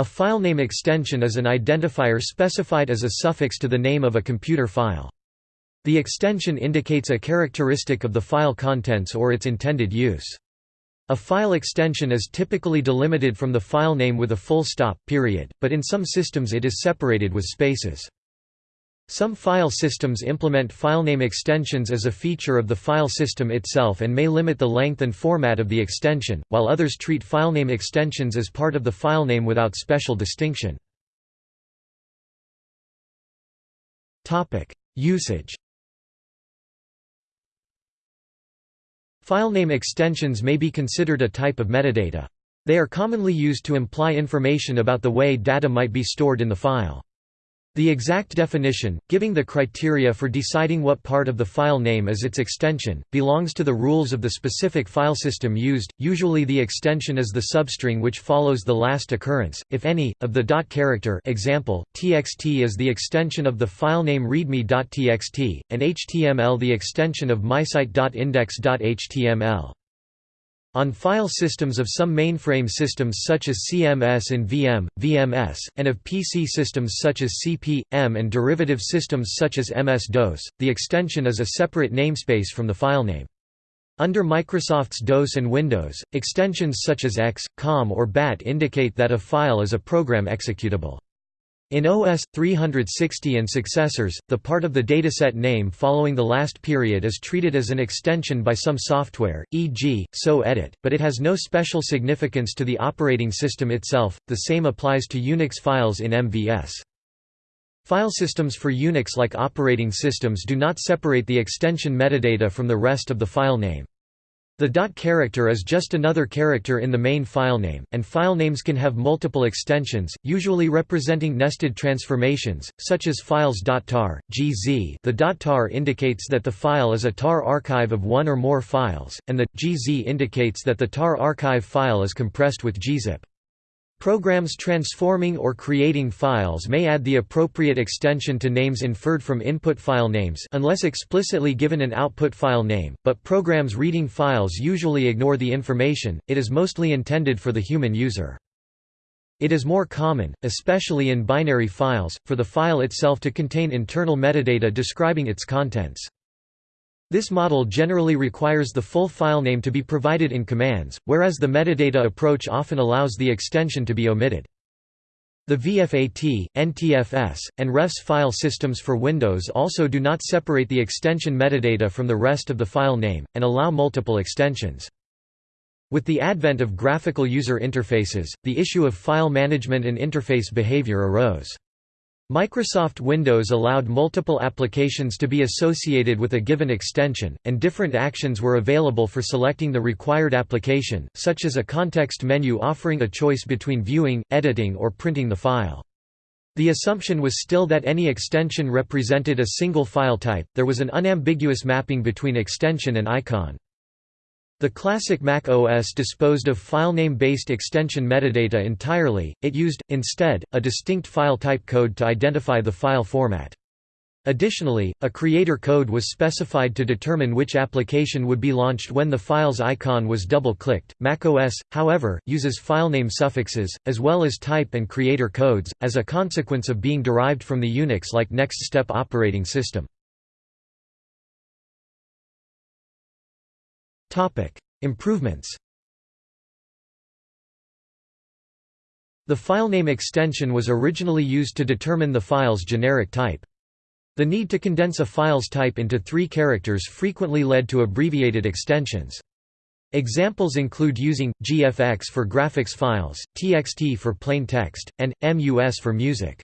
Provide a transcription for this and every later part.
A filename extension is an identifier specified as a suffix to the name of a computer file. The extension indicates a characteristic of the file contents or its intended use. A file extension is typically delimited from the file name with a full stop, period, but in some systems it is separated with spaces. Some file systems implement filename extensions as a feature of the file system itself and may limit the length and format of the extension, while others treat filename extensions as part of the filename without special distinction. Usage Filename extensions may be considered a type of metadata. They are commonly used to imply information about the way data might be stored in the file. The exact definition, giving the criteria for deciding what part of the file name is its extension, belongs to the rules of the specific file system used. Usually the extension is the substring which follows the last occurrence, if any, of the dot character example, txt is the extension of the file name readme.txt, and html the extension of mysite.index.html. On file systems of some mainframe systems such as CMS and VM, VMS, and of PC systems such as CP, M and derivative systems such as MS-DOS, the extension is a separate namespace from the filename. Under Microsoft's DOS and Windows, extensions such as X, COM or BAT indicate that a file is a program executable. In OS 360 and successors, the part of the dataset name following the last period is treated as an extension by some software, e.g., TSO edit, but it has no special significance to the operating system itself. The same applies to Unix files in MVS. File systems for Unix like operating systems do not separate the extension metadata from the rest of the file name. The dot character is just another character in the main filename, and filenames can have multiple extensions, usually representing nested transformations, such as files.tar, gz the .tar indicates that the file is a tar archive of one or more files, and the .gz indicates that the tar archive file is compressed with gzip. Programs transforming or creating files may add the appropriate extension to names inferred from input file names unless explicitly given an output file name, but programs reading files usually ignore the information, it is mostly intended for the human user. It is more common, especially in binary files, for the file itself to contain internal metadata describing its contents. This model generally requires the full filename to be provided in commands, whereas the metadata approach often allows the extension to be omitted. The VFAT, NTFS, and REFS file systems for Windows also do not separate the extension metadata from the rest of the file name, and allow multiple extensions. With the advent of graphical user interfaces, the issue of file management and interface behavior arose. Microsoft Windows allowed multiple applications to be associated with a given extension, and different actions were available for selecting the required application, such as a context menu offering a choice between viewing, editing or printing the file. The assumption was still that any extension represented a single file type, there was an unambiguous mapping between extension and icon. The classic Mac OS disposed of filename-based extension metadata entirely, it used, instead, a distinct file type code to identify the file format. Additionally, a creator code was specified to determine which application would be launched when the file's icon was double-clicked. macOS, however, uses filename suffixes, as well as type and creator codes, as a consequence of being derived from the Unix-like NextStep operating system. Improvements The filename extension was originally used to determine the file's generic type. The need to condense a file's type into three characters frequently led to abbreviated extensions. Examples include using, GFX for graphics files, TXT for plain text, and, MUS for music.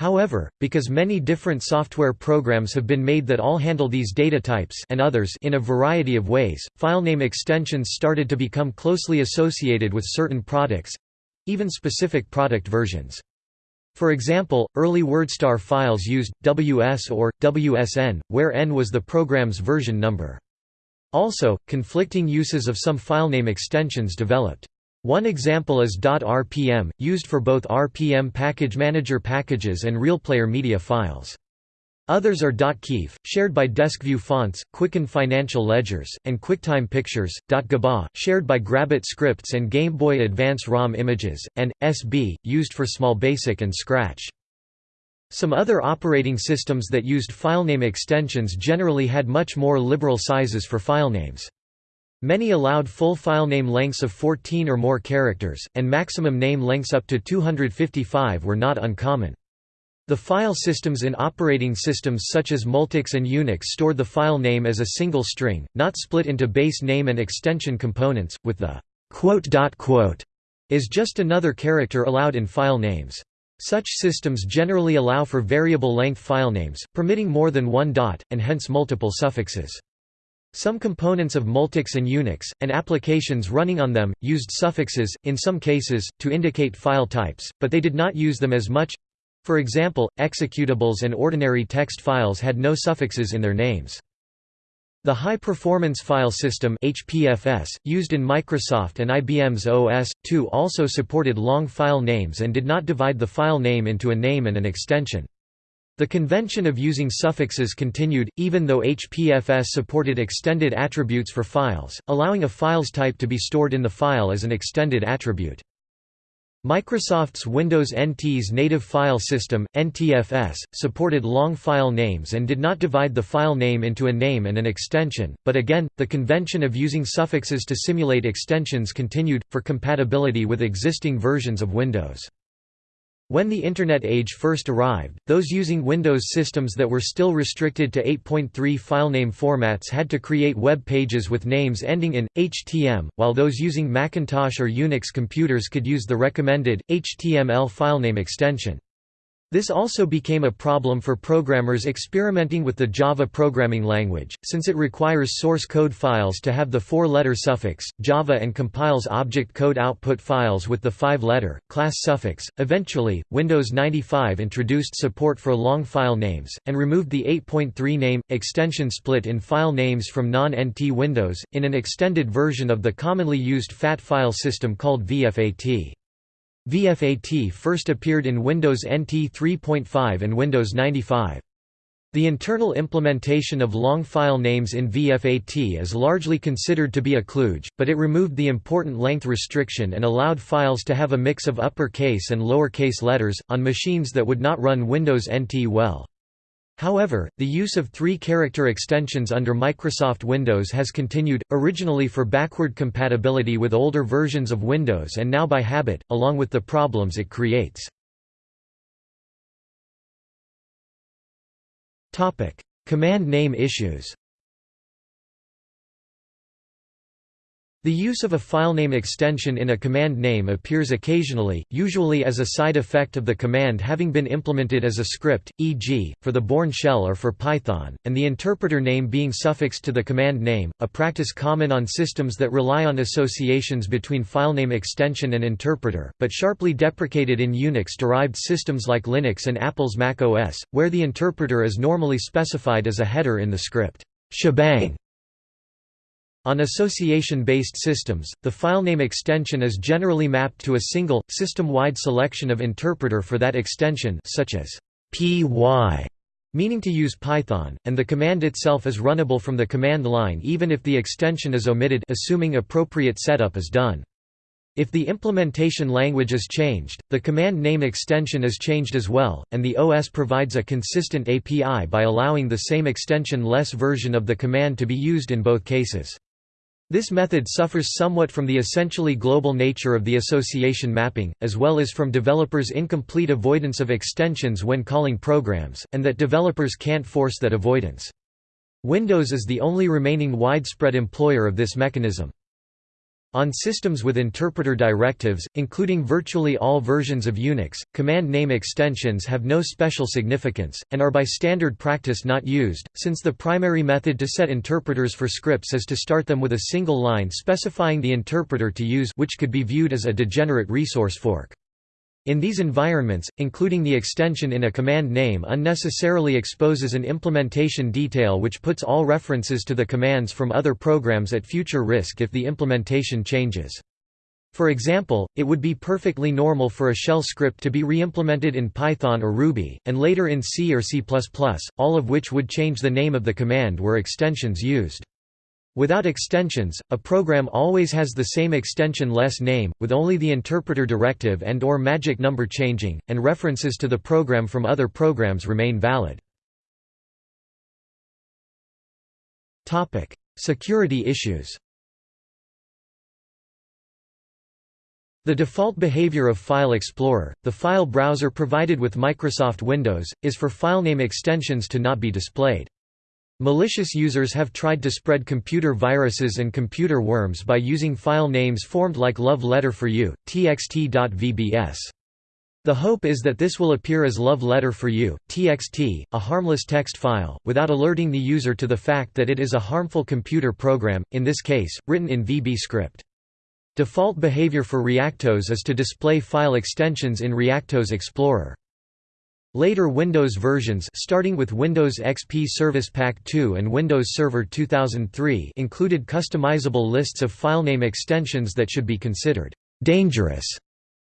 However, because many different software programs have been made that all handle these data types and others in a variety of ways, filename extensions started to become closely associated with certain products—even specific product versions. For example, early WordStar files used, WS or, WSN, where N was the program's version number. Also, conflicting uses of some filename extensions developed. One example is .rpm, used for both RPM package manager packages and RealPlayer media files. Others are .qif, shared by DESQview fonts, Quicken Financial Ledgers, and QuickTime Pictures, .gba, shared by Grabit scripts and Game Boy Advance ROM images, and .sb, used for Small Basic and Scratch. Some other operating systems that used filename extensions generally had much more liberal sizes for filenames. Many allowed full filename lengths of 14 or more characters, and maximum name lengths up to 255 were not uncommon. The file systems in operating systems such as Multics and Unix stored the file name as a single string, not split into base name and extension components, with the quote dot quote is just another character allowed in file names. Such systems generally allow for variable length filenames, permitting more than one dot, and hence multiple suffixes. Some components of Multics and Unix, and applications running on them, used suffixes, in some cases, to indicate file types, but they did not use them as much for example, executables and ordinary text files had no suffixes in their names. The High Performance File System HPFS, used in Microsoft and IBM's OS/2 also supported long file names and did not divide the file name into a name and an extension. The convention of using suffixes continued, even though HPFS supported extended attributes for files, allowing a file's type to be stored in the file as an extended attribute. Microsoft's Windows NT's native file system, NTFS, supported long file names and did not divide the file name into a name and an extension, but again, the convention of using suffixes to simulate extensions continued, for compatibility with existing versions of Windows. When the Internet age first arrived, those using Windows systems that were still restricted to 8.3 filename formats had to create web pages with names ending in HTM, while those using Macintosh or Unix computers could use the recommended HTML filename extension. This also became a problem for programmers experimenting with the Java programming language, since it requires source code files to have the four-letter suffix, Java and compiles object code output files with the five-letter, class suffix. Eventually, Windows 95 introduced support for long file names, and removed the 8.3 name, extension split in file names from non-NT Windows, in an extended version of the commonly used FAT file system called VFAT. VFAT first appeared in Windows NT 3.5 and Windows 95. The internal implementation of long file names in VFAT is largely considered to be a kludge, but it removed the important length restriction and allowed files to have a mix of uppercase and lowercase letters, on machines that would not run Windows NT well. However, the use of three-character extensions under Microsoft Windows has continued, originally for backward compatibility with older versions of Windows and now by habit, along with the problems it creates. Command name issues The use of a filename extension in a command name appears occasionally, usually as a side effect of the command having been implemented as a script, e.g., for the Bourne shell or for Python, and the interpreter name being suffixed to the command name, a practice common on systems that rely on associations between filename extension and interpreter, but sharply deprecated in Unix-derived systems like Linux and Apple's Mac OS, where the interpreter is normally specified as a header in the script. Shebang on association-based systems, the filename extension is generally mapped to a single, system-wide selection of interpreter for that extension such as py, meaning to use Python, and the command itself is runnable from the command line even if the extension is omitted assuming appropriate setup is done. If the implementation language is changed, the command name extension is changed as well, and the OS provides a consistent API by allowing the same extension-less version of the command to be used in both cases. This method suffers somewhat from the essentially global nature of the association mapping, as well as from developers' incomplete avoidance of extensions when calling programs, and that developers can't force that avoidance. Windows is the only remaining widespread employer of this mechanism. On systems with interpreter directives, including virtually all versions of Unix, command name extensions have no special significance, and are by standard practice not used, since the primary method to set interpreters for scripts is to start them with a single line specifying the interpreter to use which could be viewed as a degenerate resource fork. In these environments, including the extension in a command name unnecessarily exposes an implementation detail which puts all references to the commands from other programs at future risk if the implementation changes. For example, it would be perfectly normal for a shell script to be reimplemented in Python or Ruby, and later in C or C++, all of which would change the name of the command were extensions used. Without extensions, a program always has the same extension-less name, with only the interpreter directive and or magic number changing, and references to the program from other programs remain valid. Security issues The default behavior of File Explorer, the file browser provided with Microsoft Windows, is for filename extensions to not be displayed. Malicious users have tried to spread computer viruses and computer worms by using file names formed like Love Letter for You, txt.vbs. The hope is that this will appear as Love Letter for You, txt, a harmless text file, without alerting the user to the fact that it is a harmful computer program, in this case, written in VB script. Default behavior for Reactos is to display file extensions in Reactos Explorer. Later Windows versions starting with Windows XP Service Pack 2 and Windows Server 2003 included customizable lists of filename extensions that should be considered «dangerous»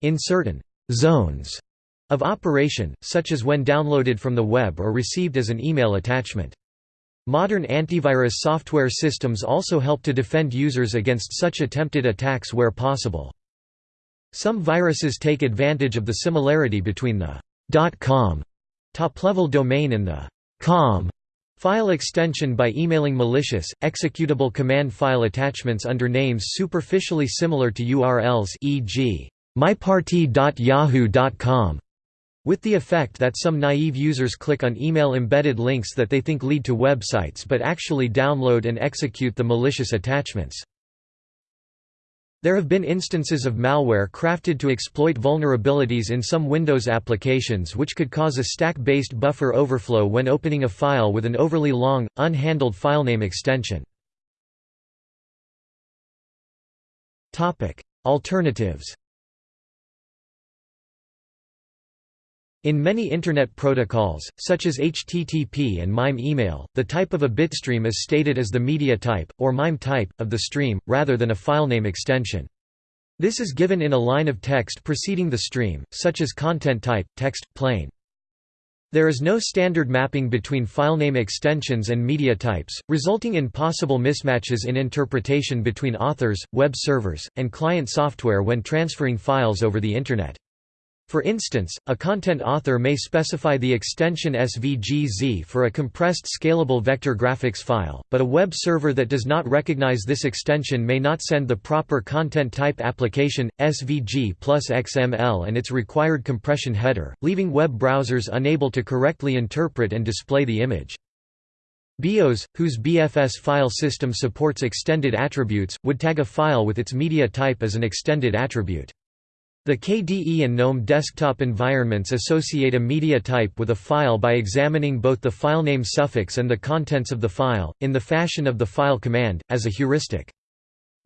in certain «zones» of operation, such as when downloaded from the web or received as an email attachment. Modern antivirus software systems also help to defend users against such attempted attacks where possible. Some viruses take advantage of the similarity between the .com top-level domain and the .com file extension by emailing malicious, executable command file attachments under names superficially similar to URLs e.g. myparty.yahoo.com with the effect that some naive users click on email-embedded links that they think lead to websites but actually download and execute the malicious attachments. There have been instances of malware crafted to exploit vulnerabilities in some Windows applications which could cause a stack-based buffer overflow when opening a file with an overly long, unhandled filename extension. Alternatives In many Internet protocols, such as HTTP and MIME email, the type of a bitstream is stated as the media type, or MIME type, of the stream, rather than a filename extension. This is given in a line of text preceding the stream, such as content type, text, plain. There is no standard mapping between filename extensions and media types, resulting in possible mismatches in interpretation between authors, web servers, and client software when transferring files over the Internet. For instance, a content author may specify the extension SVGZ for a compressed scalable vector graphics file, but a web server that does not recognize this extension may not send the proper content type application, SVG plus XML and its required compression header, leaving web browsers unable to correctly interpret and display the image. BeOS, whose BFS file system supports extended attributes, would tag a file with its media type as an extended attribute. The KDE and GNOME desktop environments associate a media type with a file by examining both the filename suffix and the contents of the file, in the fashion of the file command, as a heuristic.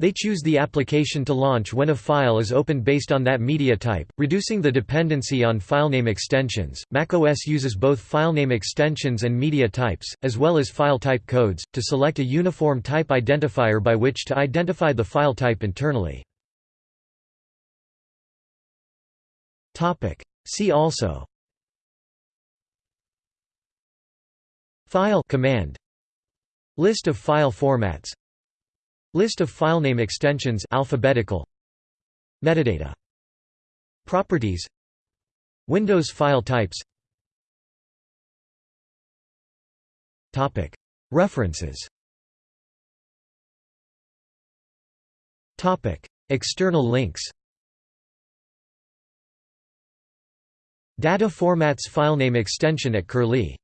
They choose the application to launch when a file is opened based on that media type, reducing the dependency on filename extensions. macOS uses both filename extensions and media types, as well as file type codes, to select a uniform type identifier by which to identify the file type internally. See also. File command. List of file formats. List of filename extensions alphabetical. Metadata. Properties. Windows file types. Topic. References. Topic. External links Data formats filename extension at Curlie